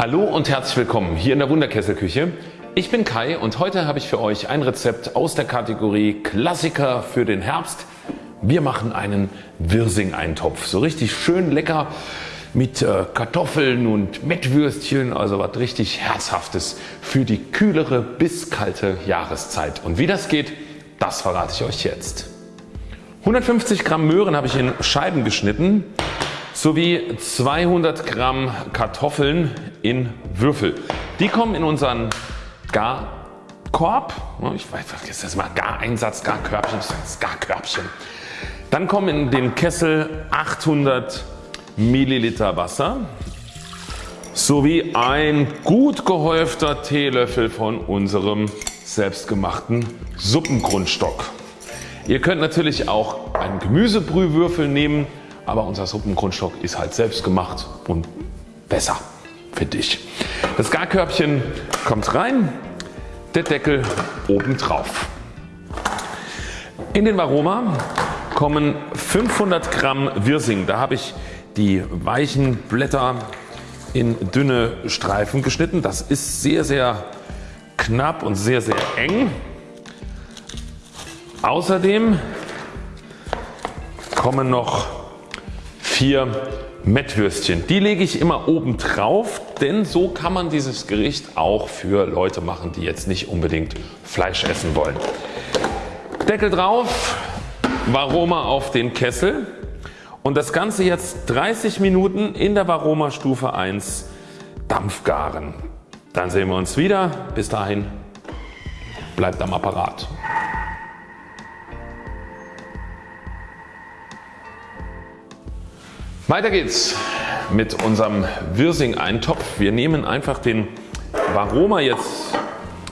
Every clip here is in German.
Hallo und herzlich willkommen hier in der Wunderkesselküche. Ich bin Kai und heute habe ich für euch ein Rezept aus der Kategorie Klassiker für den Herbst. Wir machen einen Wirsing-Eintopf. So richtig schön lecker mit äh, Kartoffeln und Mettwürstchen, also was richtig Herzhaftes für die kühlere bis kalte Jahreszeit. Und wie das geht, das verrate ich euch jetzt. 150 Gramm Möhren habe ich in Scheiben geschnitten sowie 200 Gramm Kartoffeln in Würfel. Die kommen in unseren Garkorb. Ich weiß, was ist das mal? Gareinsatz, Garkörbchen, Garkörbchen. Dann kommen in den Kessel 800 Milliliter Wasser sowie ein gut gehäufter Teelöffel von unserem selbstgemachten Suppengrundstock. Ihr könnt natürlich auch einen Gemüsebrühwürfel nehmen, aber unser Suppengrundstock ist halt selbst gemacht und besser finde ich. Das Garkörbchen kommt rein, der Deckel oben drauf. In den Varoma kommen 500 Gramm Wirsing. Da habe ich die weichen Blätter in dünne Streifen geschnitten. Das ist sehr sehr knapp und sehr sehr eng. Außerdem kommen noch vier Mettwürstchen. Die lege ich immer oben drauf, denn so kann man dieses Gericht auch für Leute machen, die jetzt nicht unbedingt Fleisch essen wollen. Deckel drauf, Varoma auf den Kessel und das Ganze jetzt 30 Minuten in der Varoma Stufe 1 Dampfgaren. Dann sehen wir uns wieder. Bis dahin bleibt am Apparat. Weiter geht's mit unserem Wirsing-Eintopf. Wir nehmen einfach den Varoma jetzt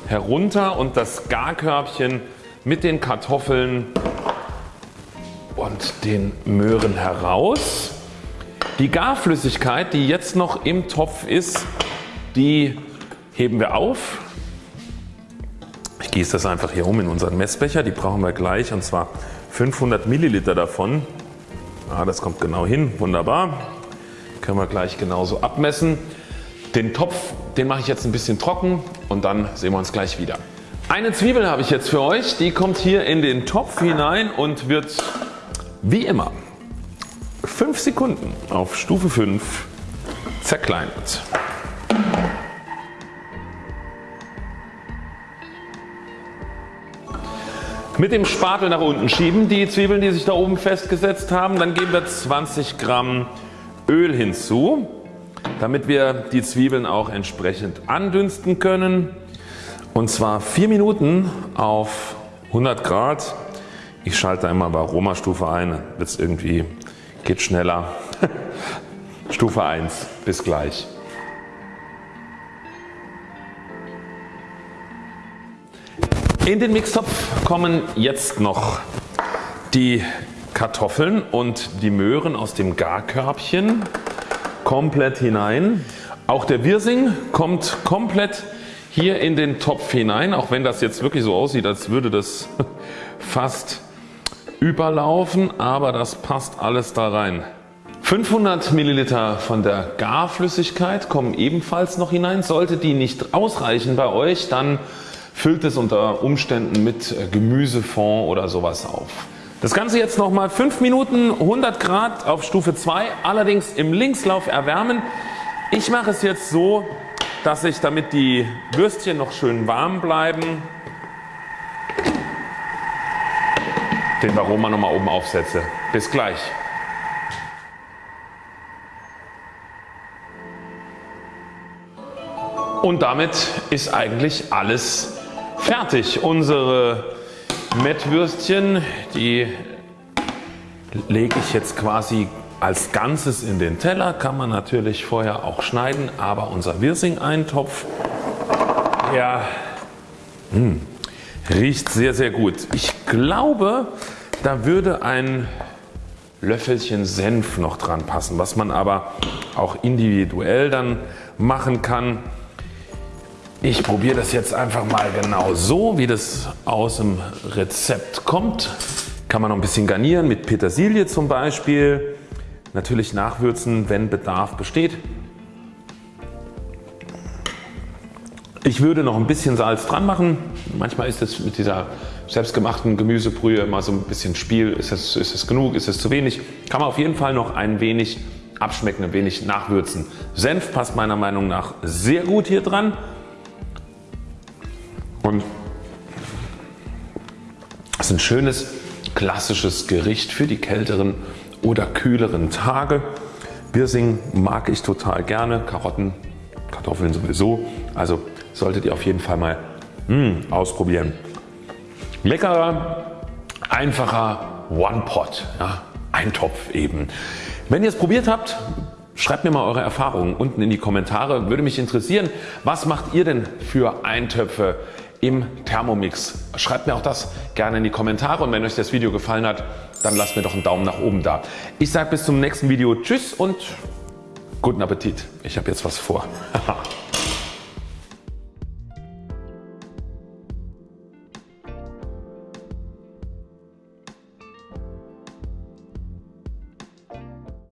herunter und das Garkörbchen mit den Kartoffeln und den Möhren heraus. Die Garflüssigkeit die jetzt noch im Topf ist, die heben wir auf. Ich gieße das einfach hier um in unseren Messbecher, die brauchen wir gleich und zwar 500 Milliliter davon. Ja, das kommt genau hin, wunderbar. Können wir gleich genauso abmessen. Den Topf den mache ich jetzt ein bisschen trocken und dann sehen wir uns gleich wieder. Eine Zwiebel habe ich jetzt für euch, die kommt hier in den Topf hinein und wird wie immer 5 Sekunden auf Stufe 5 zerkleinert. Mit dem Spatel nach unten schieben die Zwiebeln die sich da oben festgesetzt haben. Dann geben wir 20 Gramm Öl hinzu damit wir die Zwiebeln auch entsprechend andünsten können und zwar 4 Minuten auf 100 Grad. Ich schalte da immer bei Aroma Stufe ein, wird irgendwie geht schneller. Stufe 1 bis gleich. In den Mixtopf kommen jetzt noch die Kartoffeln und die Möhren aus dem Garkörbchen komplett hinein. Auch der Wirsing kommt komplett hier in den Topf hinein, auch wenn das jetzt wirklich so aussieht, als würde das fast überlaufen, aber das passt alles da rein. 500 Milliliter von der Garflüssigkeit kommen ebenfalls noch hinein. Sollte die nicht ausreichen bei euch, dann füllt es unter Umständen mit äh, Gemüsefond oder sowas auf. Das Ganze jetzt nochmal 5 Minuten 100 Grad auf Stufe 2 allerdings im Linkslauf erwärmen. Ich mache es jetzt so dass ich damit die Würstchen noch schön warm bleiben den Aroma nochmal oben aufsetze. Bis gleich. Und damit ist eigentlich alles fertig. Unsere Mettwürstchen die lege ich jetzt quasi als Ganzes in den Teller. Kann man natürlich vorher auch schneiden, aber unser Wirsing-Eintopf ja, mh, hm, riecht sehr sehr gut. Ich glaube da würde ein Löffelchen Senf noch dran passen, was man aber auch individuell dann machen kann. Ich probiere das jetzt einfach mal genau so wie das aus dem Rezept kommt. Kann man noch ein bisschen garnieren mit Petersilie zum Beispiel. Natürlich nachwürzen wenn Bedarf besteht. Ich würde noch ein bisschen Salz dran machen. Manchmal ist es mit dieser selbstgemachten Gemüsebrühe immer so ein bisschen Spiel. Ist es, ist es genug? Ist es zu wenig? Kann man auf jeden Fall noch ein wenig abschmecken, ein wenig nachwürzen. Senf passt meiner Meinung nach sehr gut hier dran. Und es ist ein schönes klassisches Gericht für die kälteren oder kühleren Tage. Wirsing mag ich total gerne, Karotten, Kartoffeln sowieso. Also solltet ihr auf jeden Fall mal mh, hm, ausprobieren. Leckerer, einfacher One-Pot, ja, Eintopf eben. Wenn ihr es probiert habt, schreibt mir mal eure Erfahrungen unten in die Kommentare. Würde mich interessieren, was macht ihr denn für Eintöpfe im Thermomix? Schreibt mir auch das gerne in die Kommentare und wenn euch das Video gefallen hat, dann lasst mir doch einen Daumen nach oben da. Ich sage bis zum nächsten Video Tschüss und guten Appetit. Ich habe jetzt was vor.